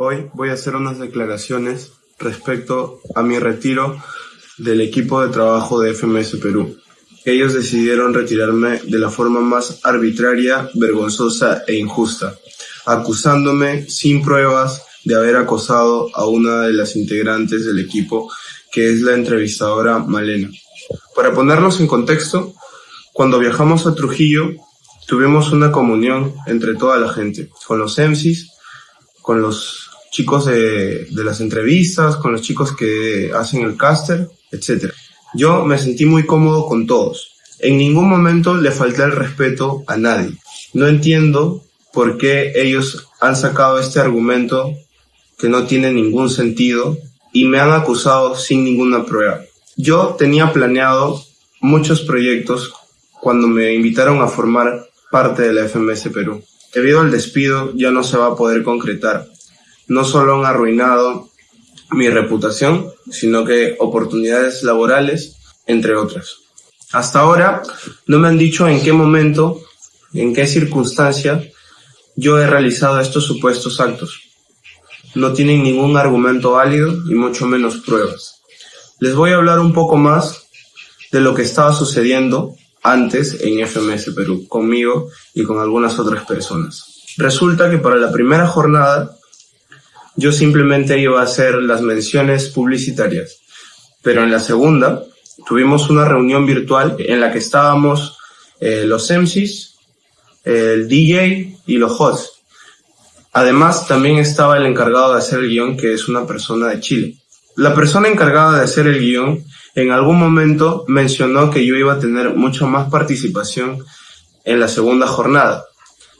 Hoy voy a hacer unas declaraciones respecto a mi retiro del equipo de trabajo de FMS Perú. Ellos decidieron retirarme de la forma más arbitraria, vergonzosa e injusta, acusándome sin pruebas de haber acosado a una de las integrantes del equipo, que es la entrevistadora Malena. Para ponernos en contexto, cuando viajamos a Trujillo, tuvimos una comunión entre toda la gente, con los MCs, con los chicos de, las entrevistas, con los chicos que hacen el caster, etc. Yo me sentí muy cómodo con todos. En ningún momento le falté el respeto a nadie. No entiendo por qué ellos han sacado este argumento que no tiene ningún sentido y me han acusado sin ninguna prueba. Yo tenía planeado muchos proyectos cuando me invitaron a formar parte de la FMS Perú. Debido al despido ya no se va a poder concretar. No solo han arruinado mi reputación, sino que oportunidades laborales, entre otras. Hasta ahora no me han dicho en qué momento, en qué circunstancia yo he realizado estos supuestos actos. No tienen ningún argumento válido y mucho menos pruebas. Les voy a hablar un poco más de lo que estaba sucediendo antes en FMS Perú, conmigo y con algunas otras personas. Resulta que para la primera jornada yo simplemente iba a hacer las menciones publicitarias, pero en la segunda tuvimos una reunión virtual en la que estábamos eh, los MCs, el DJ y los hosts. Además, también estaba el encargado de hacer el guion, que es una persona de Chile. La persona encargada de hacer el guion en algún momento mencionó que yo iba a tener mucha más participación en la segunda jornada.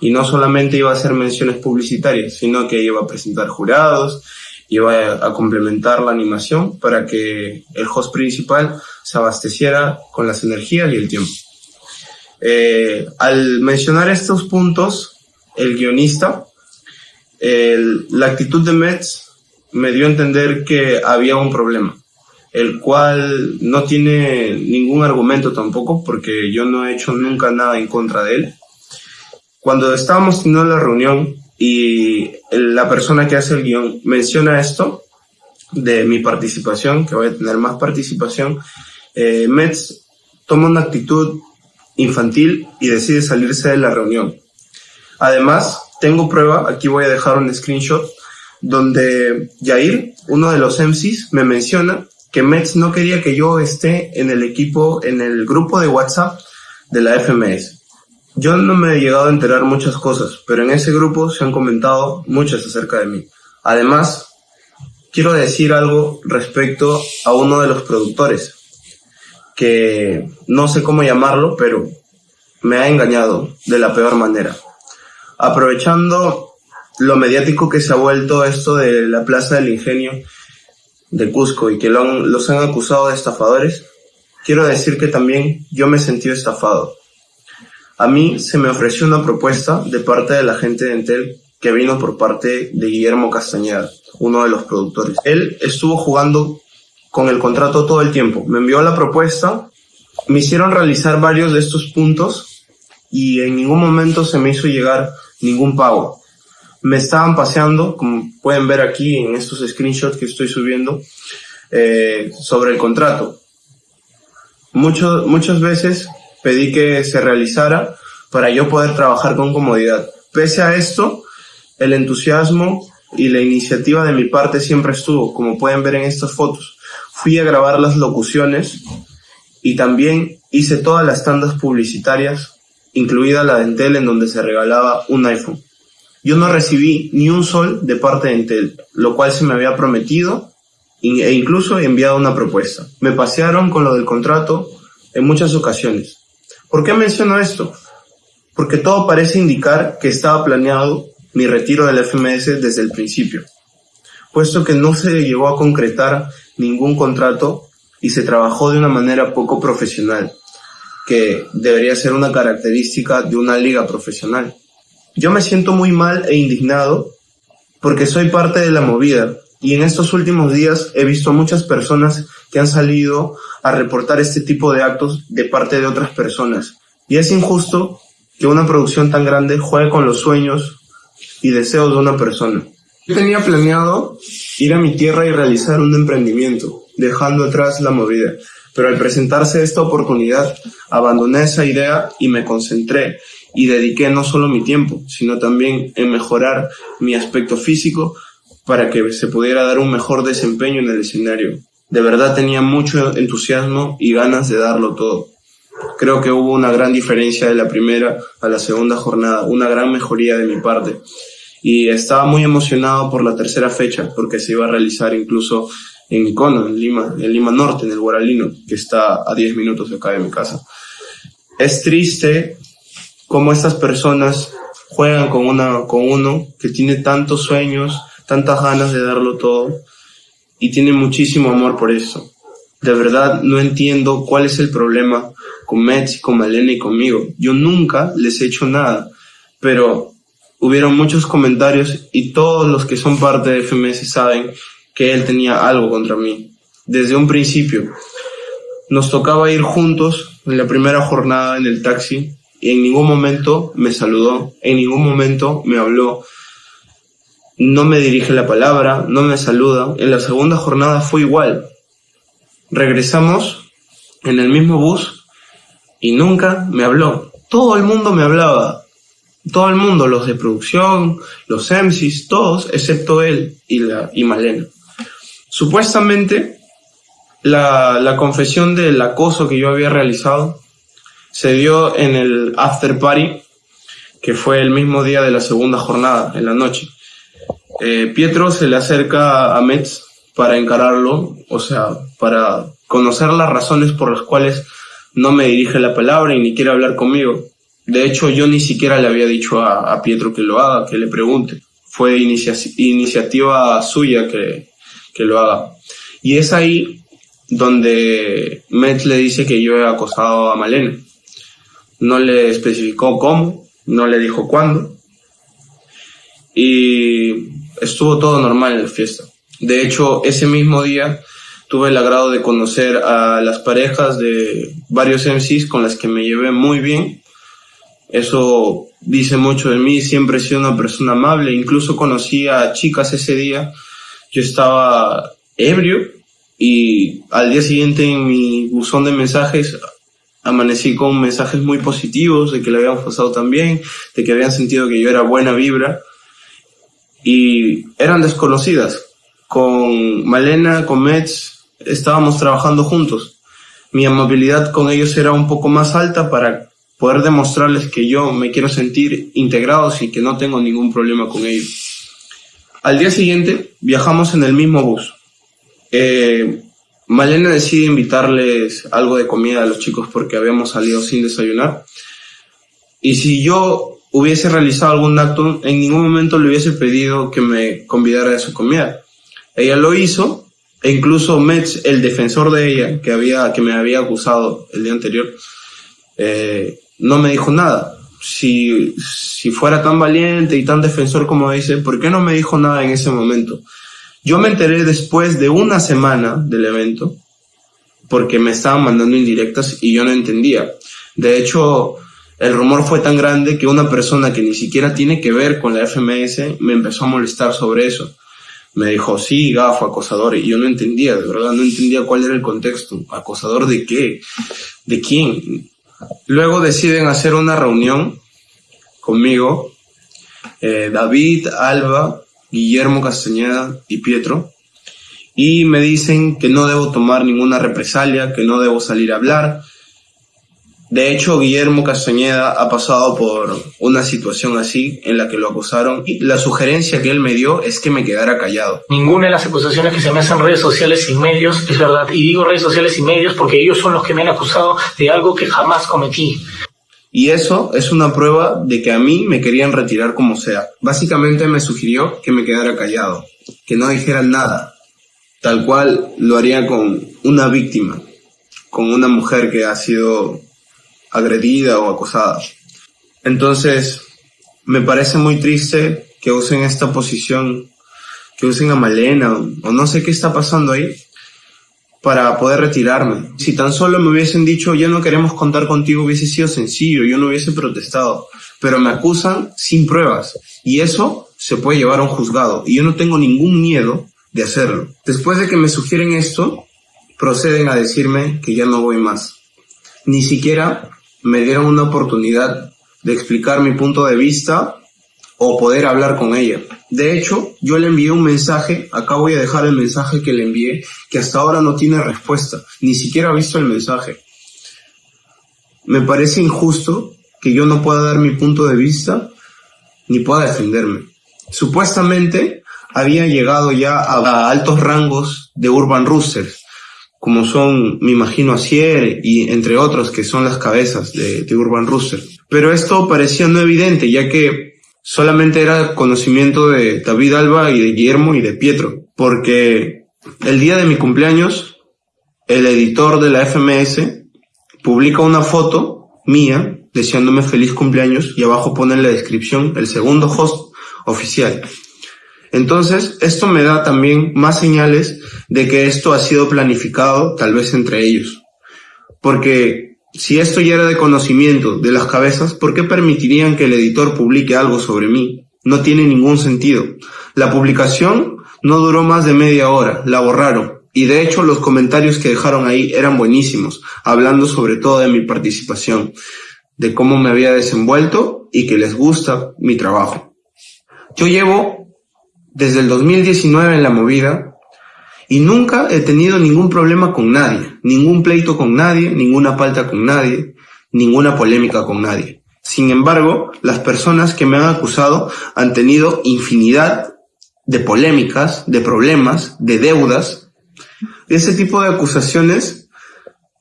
Y no solamente iba a hacer menciones publicitarias, sino que iba a presentar jurados, iba a, complementar la animación para que el host principal se abasteciera con las energías y el tiempo. Eh, al mencionar estos puntos, el guionista, la actitud de Metz me dio a entender que había un problema el cual no tiene ningún argumento tampoco, porque yo no he hecho nunca nada en contra de él. Cuando estábamos teniendo la reunión y la persona que hace el guion menciona esto de mi participación, que voy a tener más participación, eh, Metz toma una actitud infantil y decide salirse de la reunión. Además, tengo prueba, aquí voy a dejar un screenshot, donde Jair, uno de los MCs, me menciona que Mets no quería que yo esté en el equipo, en el grupo de WhatsApp de la FMS. Yo no me he llegado a enterar muchas cosas, pero en ese grupo se han comentado muchas acerca de mí. Además, quiero decir algo respecto a uno de los productores, que no sé cómo llamarlo, pero me ha engañado de la peor manera. Aprovechando lo mediático que se ha vuelto esto de la Plaza del Ingenio, de Cusco y que los han acusado de estafadores, quiero decir que también yo me he sentido estafado. A mí se me ofreció una propuesta de parte de la gente de Entel que vino por parte de Guillermo Castañeda, uno de los productores. Él estuvo jugando con el contrato todo el tiempo. Me envió la propuesta, me hicieron realizar varios de estos puntos y en ningún momento se me hizo llegar ningún pago me estaban paseando, como pueden ver aquí en estos screenshots que estoy subiendo, eh, sobre el contrato. Mucho, muchas veces pedí que se realizara para yo poder trabajar con comodidad. Pese a esto, el entusiasmo y la iniciativa de mi parte siempre estuvo, como pueden ver en estas fotos. Fui a grabar las locuciones y también hice todas las tandas publicitarias, incluida la de Entel en donde se regalaba un iPhone. Yo no recibí ni un sol de parte de Intel, lo cual se me había prometido e incluso enviado una propuesta. Me pasearon con lo del contrato en muchas ocasiones. ¿Por qué menciono esto? Porque todo parece indicar que estaba planeado mi retiro del FMS desde el principio, puesto que no se llegó a concretar ningún contrato y se trabajó de una manera poco profesional, que debería ser una característica de una liga profesional. Yo me siento muy mal e indignado porque soy parte de la movida y en estos últimos días he visto muchas personas que han salido a reportar este tipo de actos de parte de otras personas. Y es injusto que una producción tan grande juegue con los sueños y deseos de una persona. Yo tenía planeado ir a mi tierra y realizar un emprendimiento, dejando atrás la movida. Pero al presentarse esta oportunidad, abandoné esa idea y me concentré y dediqué no solo mi tiempo, sino también en mejorar mi aspecto físico para que se pudiera dar un mejor desempeño en el escenario. De verdad tenía mucho entusiasmo y ganas de darlo todo. Creo que hubo una gran diferencia de la primera a la segunda jornada, una gran mejoría de mi parte. Y estaba muy emocionado por la tercera fecha, porque se iba a realizar incluso en Cono, en Lima, en Lima Norte, en el Guaralino, que está a 10 minutos de acá de mi casa. Es triste cómo estas personas juegan con, una, con uno que tiene tantos sueños, tantas ganas de darlo todo y tiene muchísimo amor por eso. De verdad no entiendo cuál es el problema con Metz, con Malena y conmigo. Yo nunca les he hecho nada, pero hubieron muchos comentarios y todos los que son parte de FMS saben que él tenía algo contra mí. Desde un principio. Nos tocaba ir juntos en la primera jornada en el taxi y en ningún momento me saludó, en ningún momento me habló, no me dirige la palabra, no me saluda. En la segunda jornada fue igual. Regresamos en el mismo bus y nunca me habló. Todo el mundo me hablaba. Todo el mundo, los de producción, los MCs, todos, excepto él y, la, y Malena. Supuestamente, la, la confesión del acoso que yo había realizado se dio en el after party, que fue el mismo día de la segunda jornada, en la noche. Eh, Pietro se le acerca a Metz para encararlo, o sea, para conocer las razones por las cuales no me dirige la palabra y ni quiere hablar conmigo. De hecho, yo ni siquiera le había dicho a, Pietro que lo haga, que le pregunte. Fue iniciativa suya que, que lo haga. Y es ahí donde Metz le dice que yo he acosado a Malena. No le especificó cómo, no le dijo cuándo. Y estuvo todo normal en la fiesta. De hecho, ese mismo día tuve el agrado de conocer a las parejas de varios MCs con las que me llevé muy bien. Eso dice mucho de mí, siempre he sido una persona amable, incluso conocí a chicas ese día yo estaba ebrio y al día siguiente en mi buzón de mensajes amanecí con mensajes muy positivos de que le habían pasado tan bien, de que habían sentido que yo era buena vibra y eran desconocidas. Con Malena, con Metz, estábamos trabajando juntos. Mi amabilidad con ellos era un poco más alta para poder demostrarles que yo me quiero sentir integrados y que no tengo ningún problema con ellos. Al día siguiente viajamos en el mismo bus. Eh, Malena decide invitarles algo de comida a los chicos porque habíamos salido sin desayunar. Y si yo hubiese realizado algún acto, en ningún momento le hubiese pedido que me convidara a su comida. Ella lo hizo, e incluso Metz, el defensor de ella, que, había, que me había acusado el día anterior, eh, no me dijo nada si, si fuera tan valiente y tan defensor como dice, ¿por qué no me dijo nada en ese momento? Yo me enteré después de una semana del evento, porque me estaban mandando indirectas y yo no entendía. De hecho, el rumor fue tan grande que una persona que ni siquiera tiene que ver con la FMS me empezó a molestar sobre eso. Me dijo, sí, gafo, acosador, y yo no entendía, de verdad, no entendía cuál era el contexto. ¿Acosador de qué? ¿De quién? Luego deciden hacer una reunión conmigo, eh, David, Alba, Guillermo Castañeda y Pietro, y me dicen que no debo tomar ninguna represalia, que no debo salir a hablar, de hecho, Guillermo Castañeda ha pasado por una situación así en la que lo acusaron y la sugerencia que él me dio es que me quedara callado. Ninguna de las acusaciones que se me hacen en redes sociales y medios es verdad. Y digo redes sociales y medios porque ellos son los que me han acusado de algo que jamás cometí. Y eso es una prueba de que a mí me querían retirar como sea. Básicamente me sugirió que me quedara callado, que no dijera nada, tal cual lo haría con una víctima, con una mujer que ha sido agredida o acosada. Entonces, me parece muy triste que usen esta posición, que usen a Malena o, no sé qué está pasando ahí para poder retirarme. Si tan solo me hubiesen dicho ya no queremos contar contigo hubiese sido sencillo, yo no hubiese protestado, pero me acusan sin pruebas y eso se puede llevar a un juzgado y yo no tengo ningún miedo de hacerlo. Después de que me sugieren esto, proceden a decirme que ya no voy más. Ni siquiera me dieron una oportunidad de explicar mi punto de vista o poder hablar con ella. De hecho, yo le envié un mensaje, acá voy a dejar el mensaje que le envié, que hasta ahora no tiene respuesta, ni siquiera ha visto el mensaje. Me parece injusto que yo no pueda dar mi punto de vista ni pueda defenderme. Supuestamente había llegado ya a, altos rangos de Urban Roosters, como son, me imagino, Asier y entre otros que son las cabezas de, de Urban Rooster. Pero esto parecía no evidente, ya que solamente era conocimiento de David Alba y de Guillermo y de Pietro, porque el día de mi cumpleaños, el editor de la FMS publica una foto mía deseándome feliz cumpleaños y abajo pone en la descripción el segundo host oficial. Entonces, esto me da también más señales de que esto ha sido planificado tal vez entre ellos. Porque si esto ya era de conocimiento de las cabezas, ¿por qué permitirían que el editor publique algo sobre mí? No tiene ningún sentido. La publicación no duró más de media hora, la borraron. Y de hecho los comentarios que dejaron ahí eran buenísimos, hablando sobre todo de mi participación, de cómo me había desenvuelto y que les gusta mi trabajo. Yo llevo desde el 2019 en la movida y nunca he tenido ningún problema con nadie, ningún pleito con nadie, ninguna falta con nadie, ninguna polémica con nadie. Sin embargo, las personas que me han acusado han tenido infinidad de polémicas, de problemas, de deudas. Ese tipo de acusaciones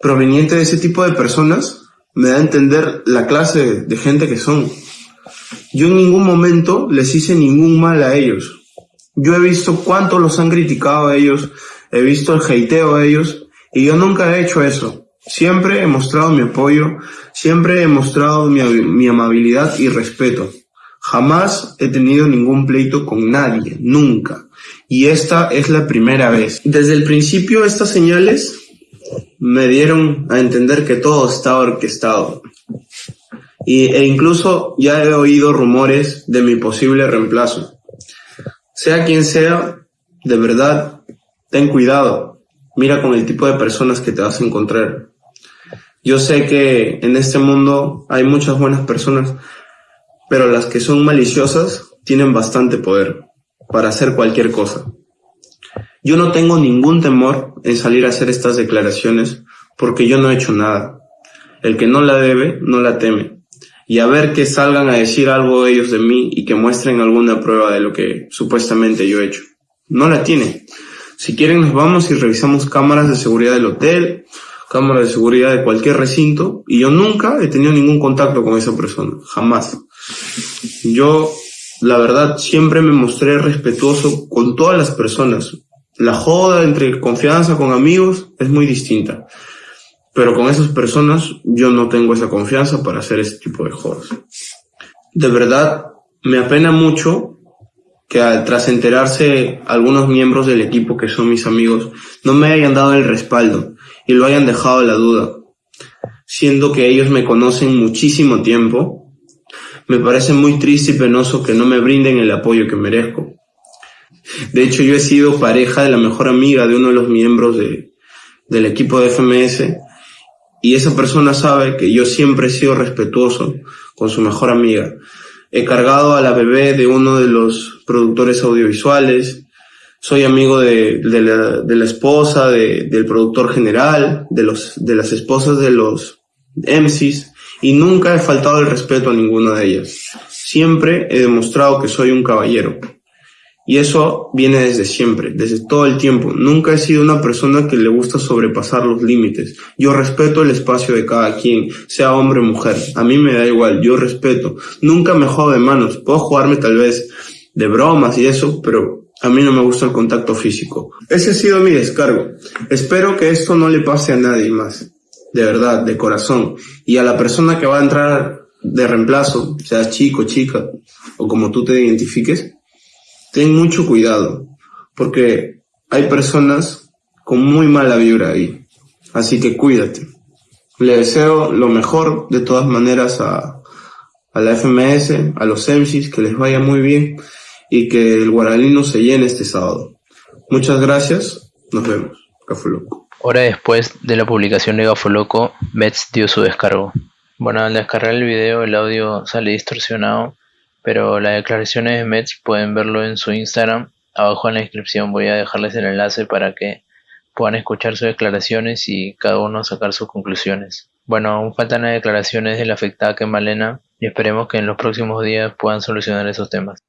provenientes de ese tipo de personas me da a entender la clase de gente que son. Yo en ningún momento les hice ningún mal a ellos. Yo he visto cuánto los han criticado a ellos, he visto el hateo a ellos y yo nunca he hecho eso. Siempre he mostrado mi apoyo, siempre he mostrado mi, mi amabilidad y respeto. Jamás he tenido ningún pleito con nadie, nunca. Y esta es la primera vez. Desde el principio estas señales me dieron a entender que todo estaba orquestado. Y, e incluso ya he oído rumores de mi posible reemplazo. Sea quien sea, de verdad, ten cuidado. Mira con el tipo de personas que te vas a encontrar. Yo sé que en este mundo hay muchas buenas personas, pero las que son maliciosas tienen bastante poder para hacer cualquier cosa. Yo no tengo ningún temor en salir a hacer estas declaraciones porque yo no he hecho nada. El que no la debe, no la teme y a ver que salgan a decir algo ellos de mí y que muestren alguna prueba de lo que supuestamente yo he hecho. No la tienen. Si quieren nos vamos y revisamos cámaras de seguridad del hotel, cámaras de seguridad de cualquier recinto y yo nunca he tenido ningún contacto con esa persona, jamás. Yo, la verdad, siempre me mostré respetuoso con todas las personas. La joda entre confianza con amigos es muy distinta. Pero con esas personas yo no tengo esa confianza para hacer ese tipo de juegos. De verdad, me apena mucho que tras enterarse algunos miembros del equipo que son mis amigos no me hayan dado el respaldo y lo hayan dejado la duda. Siendo que ellos me conocen muchísimo tiempo, me parece muy triste y penoso que no me brinden el apoyo que merezco. De hecho, yo he sido pareja de la mejor amiga de uno de los miembros de, del equipo de FMS y esa persona sabe que yo siempre he sido respetuoso con su mejor amiga. He cargado a la bebé de uno de los productores audiovisuales. Soy amigo de, la, esposa de, del productor general, de las esposas de los MCs y nunca he faltado el respeto a ninguna de ellas. Siempre he demostrado que soy un caballero. Y eso viene desde siempre, desde todo el tiempo. Nunca he sido una persona que le gusta sobrepasar los límites. Yo respeto el espacio de cada quien, sea hombre o mujer. A mí me da igual, yo respeto. Nunca me juego de manos. Puedo jugarme tal vez de bromas y eso, pero a mí no me gusta el contacto físico. Ese ha sido mi descargo. Espero que esto no le pase a nadie más. De verdad, de corazón. Y a la persona que va a entrar de reemplazo, sea chico, chica, o como tú te identifiques, ten mucho cuidado, porque hay personas con muy mala vibra ahí. Así que cuídate. Le deseo lo mejor de todas maneras a, la FMS, a los MCs, que les vaya muy bien y que el Guaraní no se llene este sábado. Muchas gracias, nos vemos. Gafoloco. Hora después de la publicación de Gafoloco, Mets dio su descargo. Bueno, al descargar el video el audio sale distorsionado, pero las declaraciones de Mets pueden verlo en su Instagram. Abajo en la descripción voy a dejarles el enlace para que puedan escuchar sus declaraciones y cada uno sacar sus conclusiones. Bueno, aún faltan las declaraciones de la afectada que Malena y esperemos que en los próximos días puedan solucionar esos temas.